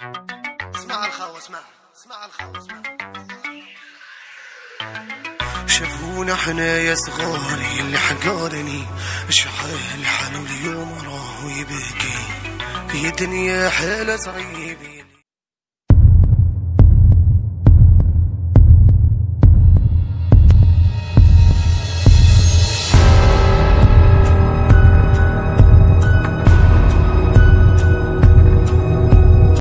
اسمع الخاوة اسمع. اسمع الخاوة اسمع. شافونا حنا يا صغاري اللي حقارني شعره حالو اليوم راه يبكي. في دنيا حالة صعيبين